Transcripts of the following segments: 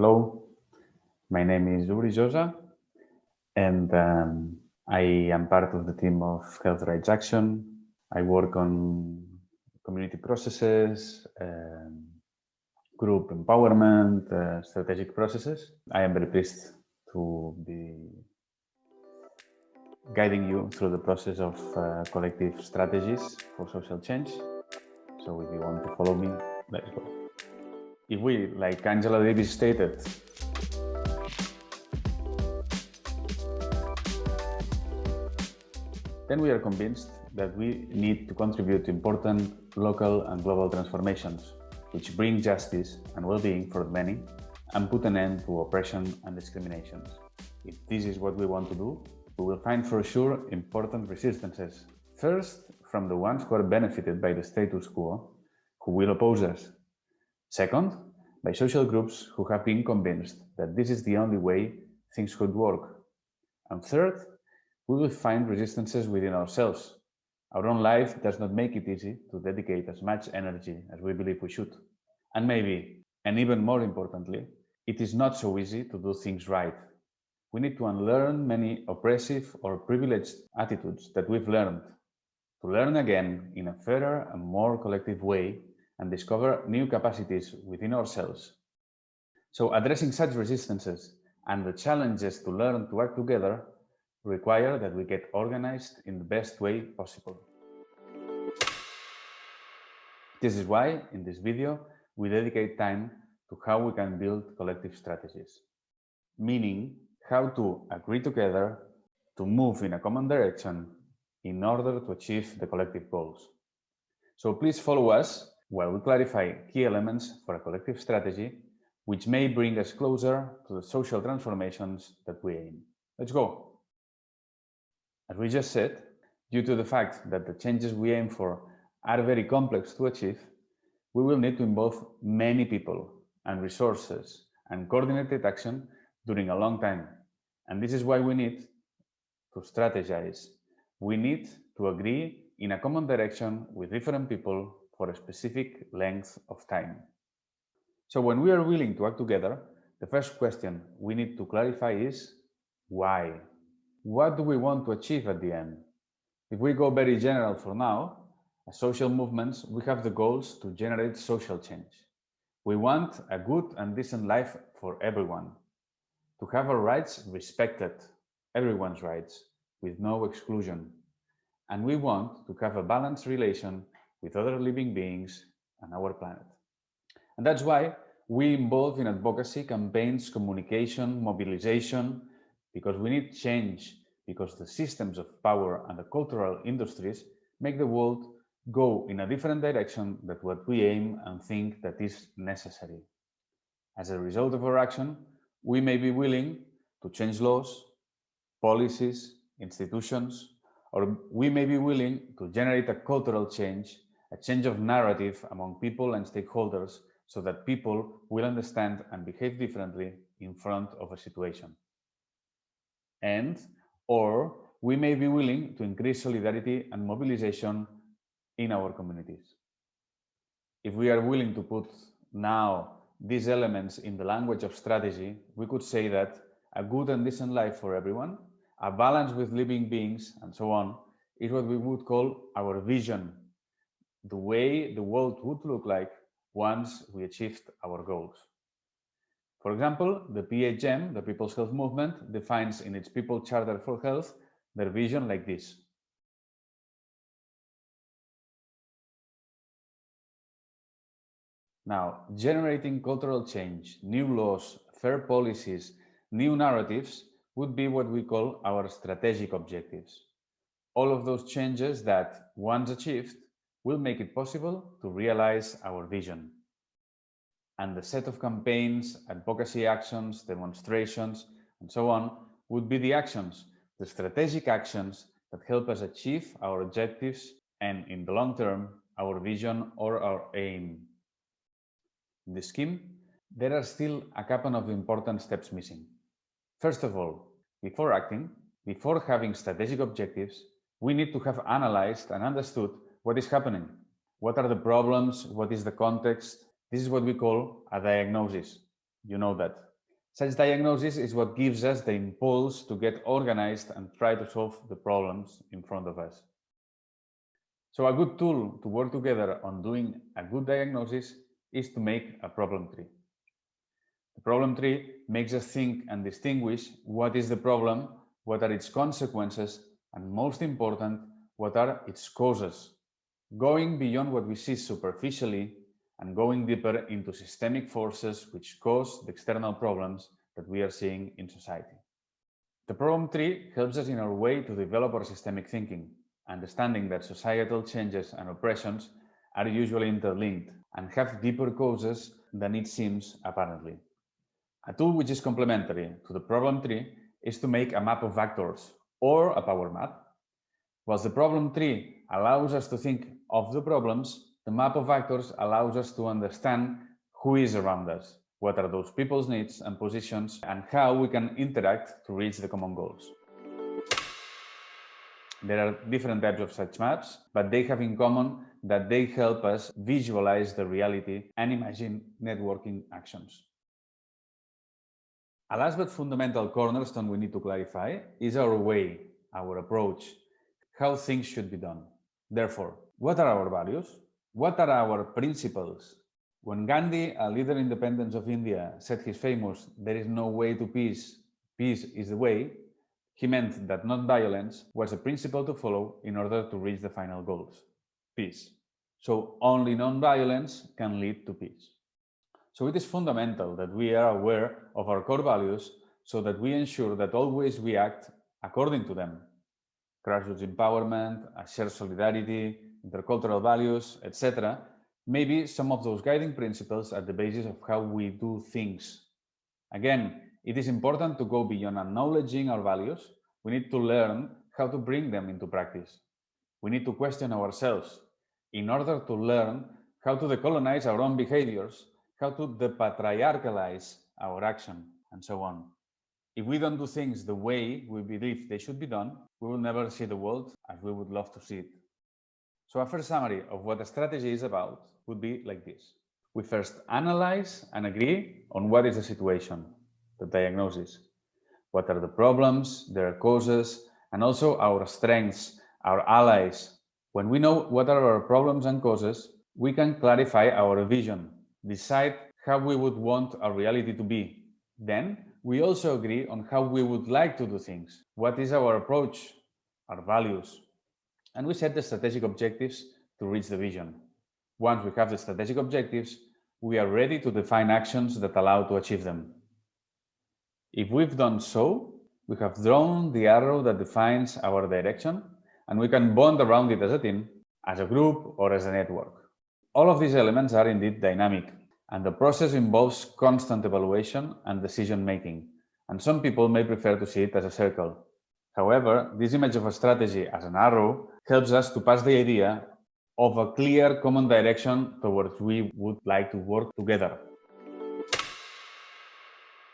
Hello, my name is Uri Josa, and um, I am part of the team of Health Rights Action. I work on community processes, um, group empowerment, uh, strategic processes. I am very pleased to be guiding you through the process of uh, collective strategies for social change. So if you want to follow me, let's go if we, like Angela Davis stated, then we are convinced that we need to contribute to important local and global transformations, which bring justice and well-being for the many and put an end to oppression and discrimination. If this is what we want to do, we will find for sure important resistances. First, from the ones who are benefited by the status quo, who will oppose us Second, by social groups who have been convinced that this is the only way things could work. And third, we will find resistances within ourselves. Our own life does not make it easy to dedicate as much energy as we believe we should. And maybe, and even more importantly, it is not so easy to do things right. We need to unlearn many oppressive or privileged attitudes that we've learned, to learn again in a fairer and more collective way and discover new capacities within ourselves. So addressing such resistances and the challenges to learn to work together require that we get organized in the best way possible. This is why, in this video, we dedicate time to how we can build collective strategies, meaning how to agree together to move in a common direction in order to achieve the collective goals. So please follow us where we clarify key elements for a collective strategy, which may bring us closer to the social transformations that we aim. Let's go. As we just said, due to the fact that the changes we aim for are very complex to achieve, we will need to involve many people and resources and coordinated action during a long time. And this is why we need to strategize. We need to agree in a common direction with different people for a specific length of time. So when we are willing to act together, the first question we need to clarify is why? What do we want to achieve at the end? If we go very general for now, as social movements, we have the goals to generate social change. We want a good and decent life for everyone, to have our rights respected, everyone's rights, with no exclusion. And we want to have a balanced relation with other living beings and our planet. And that's why we involve in advocacy campaigns, communication, mobilization, because we need change, because the systems of power and the cultural industries make the world go in a different direction than what we aim and think that is necessary. As a result of our action, we may be willing to change laws, policies, institutions, or we may be willing to generate a cultural change a change of narrative among people and stakeholders so that people will understand and behave differently in front of a situation. And, or we may be willing to increase solidarity and mobilization in our communities. If we are willing to put now these elements in the language of strategy, we could say that a good and decent life for everyone, a balance with living beings, and so on, is what we would call our vision the way the world would look like once we achieved our goals. For example, the PHM, the People's Health Movement, defines in its People Charter for Health their vision like this. Now, generating cultural change, new laws, fair policies, new narratives would be what we call our strategic objectives. All of those changes that, once achieved, will make it possible to realize our vision. And the set of campaigns, advocacy actions, demonstrations, and so on would be the actions, the strategic actions that help us achieve our objectives and in the long term, our vision or our aim. In the scheme, there are still a couple of important steps missing. First of all, before acting, before having strategic objectives, we need to have analyzed and understood what is happening? What are the problems? What is the context? This is what we call a diagnosis. You know that. Such diagnosis is what gives us the impulse to get organized and try to solve the problems in front of us. So a good tool to work together on doing a good diagnosis is to make a problem tree. The problem tree makes us think and distinguish what is the problem, what are its consequences, and most important, what are its causes, going beyond what we see superficially and going deeper into systemic forces which cause the external problems that we are seeing in society. The problem tree helps us in our way to develop our systemic thinking, understanding that societal changes and oppressions are usually interlinked and have deeper causes than it seems apparently. A tool which is complementary to the problem tree is to make a map of actors or a power map. Whilst the problem tree allows us to think of the problems, the map of actors allows us to understand who is around us, what are those people's needs and positions, and how we can interact to reach the common goals. There are different types of such maps, but they have in common that they help us visualize the reality and imagine networking actions. A last but fundamental cornerstone we need to clarify is our way, our approach, how things should be done. Therefore, what are our values? What are our principles? When Gandhi, a leader in independence of India, said his famous, there is no way to peace, peace is the way, he meant that non-violence was a principle to follow in order to reach the final goals, peace. So only non-violence can lead to peace. So it is fundamental that we are aware of our core values so that we ensure that always we act according to them. Grassroots empowerment, a shared solidarity, intercultural values, etc. Maybe some of those guiding principles at the basis of how we do things. Again, it is important to go beyond acknowledging our values. We need to learn how to bring them into practice. We need to question ourselves in order to learn how to decolonize our own behaviors, how to depatriarchalize our action, and so on. If we don't do things the way we believe they should be done, we will never see the world as we would love to see it. So a first summary of what a strategy is about would be like this. We first analyze and agree on what is the situation, the diagnosis. What are the problems, their causes, and also our strengths, our allies. When we know what are our problems and causes, we can clarify our vision, decide how we would want our reality to be. Then we also agree on how we would like to do things. What is our approach, our values, and we set the strategic objectives to reach the vision. Once we have the strategic objectives, we are ready to define actions that allow to achieve them. If we've done so, we have drawn the arrow that defines our direction and we can bond around it as a team, as a group or as a network. All of these elements are indeed dynamic and the process involves constant evaluation and decision making. And some people may prefer to see it as a circle. However, this image of a strategy as an arrow helps us to pass the idea of a clear common direction towards we would like to work together.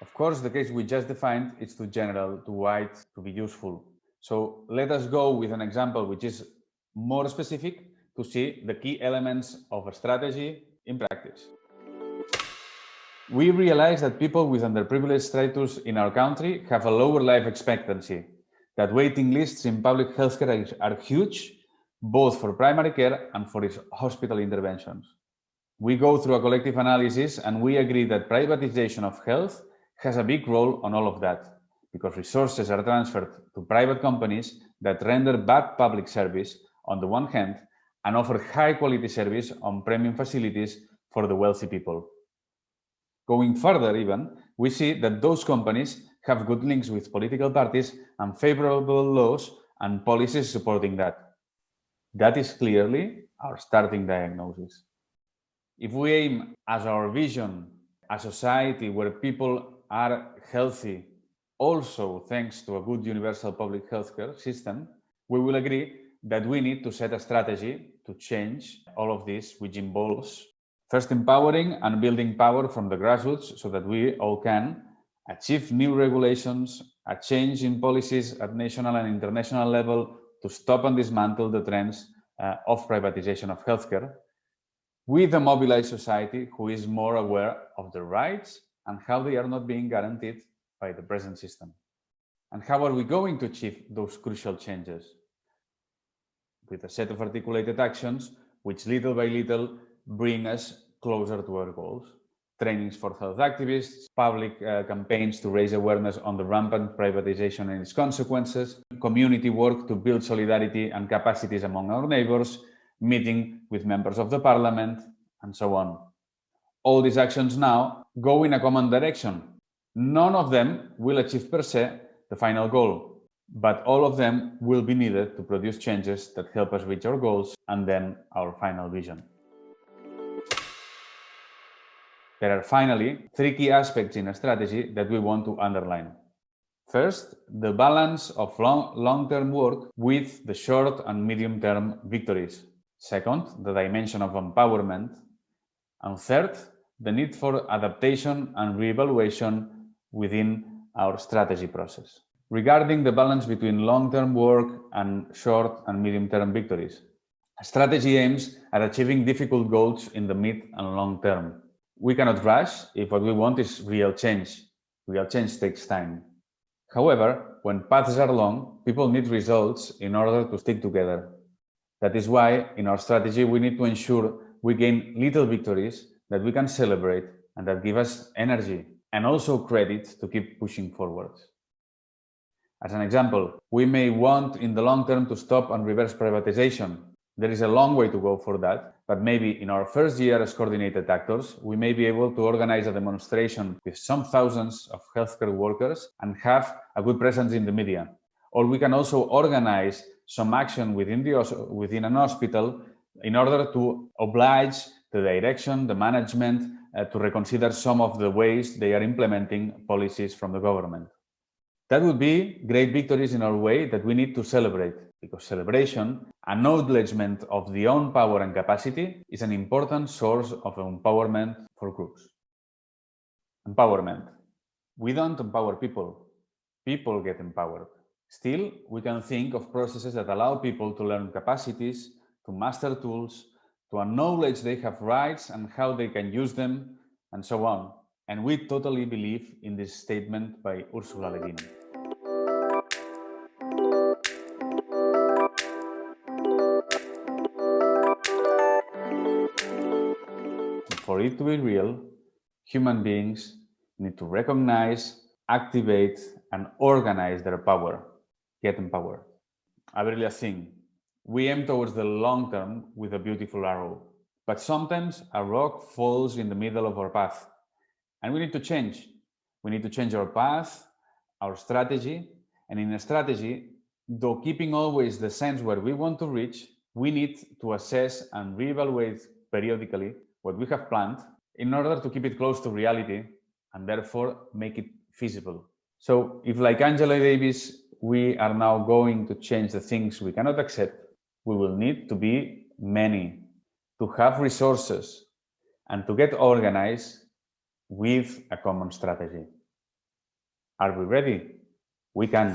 Of course, the case we just defined is too general, too wide to be useful. So let us go with an example which is more specific to see the key elements of a strategy in practice. We realize that people with underprivileged status in our country have a lower life expectancy that waiting lists in public healthcare are huge, both for primary care and for hospital interventions. We go through a collective analysis and we agree that privatization of health has a big role on all of that because resources are transferred to private companies that render bad public service on the one hand and offer high quality service on premium facilities for the wealthy people. Going further even, we see that those companies have good links with political parties and favorable laws and policies supporting that. That is clearly our starting diagnosis. If we aim as our vision a society where people are healthy, also thanks to a good universal public healthcare system, we will agree that we need to set a strategy to change all of this, which involves first empowering and building power from the grassroots so that we all can achieve new regulations, a change in policies at national and international level to stop and dismantle the trends uh, of privatization of healthcare, with a mobilized society who is more aware of the rights and how they are not being guaranteed by the present system. And how are we going to achieve those crucial changes? With a set of articulated actions, which little by little bring us closer to our goals. Trainings for health activists, public uh, campaigns to raise awareness on the rampant privatization and its consequences, community work to build solidarity and capacities among our neighbors, meeting with members of the parliament, and so on. All these actions now go in a common direction. None of them will achieve per se the final goal, but all of them will be needed to produce changes that help us reach our goals and then our final vision. There are finally three key aspects in a strategy that we want to underline. First, the balance of long-term long work with the short and medium-term victories. Second, the dimension of empowerment. And third, the need for adaptation and reevaluation within our strategy process. Regarding the balance between long-term work and short and medium-term victories, strategy aims at achieving difficult goals in the mid and long term. We cannot rush if what we want is real change. Real change takes time. However, when paths are long, people need results in order to stick together. That is why, in our strategy, we need to ensure we gain little victories that we can celebrate and that give us energy and also credit to keep pushing forward. As an example, we may want in the long term to stop and reverse privatization. There is a long way to go for that, but maybe in our first year as coordinated actors, we may be able to organize a demonstration with some thousands of healthcare workers and have a good presence in the media. Or we can also organize some action within, the, within an hospital in order to oblige the direction, the management, uh, to reconsider some of the ways they are implementing policies from the government. That would be great victories in our way that we need to celebrate because celebration, acknowledgement of the own power and capacity is an important source of empowerment for groups. Empowerment. We don't empower people. People get empowered. Still, we can think of processes that allow people to learn capacities, to master tools, to acknowledge they have rights and how they can use them, and so on. And we totally believe in this statement by Ursula Le Guin. It to be real, human beings need to recognize, activate, and organize their power, get empowered. Really think we aim towards the long term with a beautiful arrow, but sometimes a rock falls in the middle of our path and we need to change. We need to change our path, our strategy. And in a strategy, though keeping always the sense where we want to reach, we need to assess and reevaluate periodically what we have planned in order to keep it close to reality and therefore make it feasible. So if like Angela Davis, we are now going to change the things we cannot accept, we will need to be many, to have resources and to get organized with a common strategy. Are we ready? We can.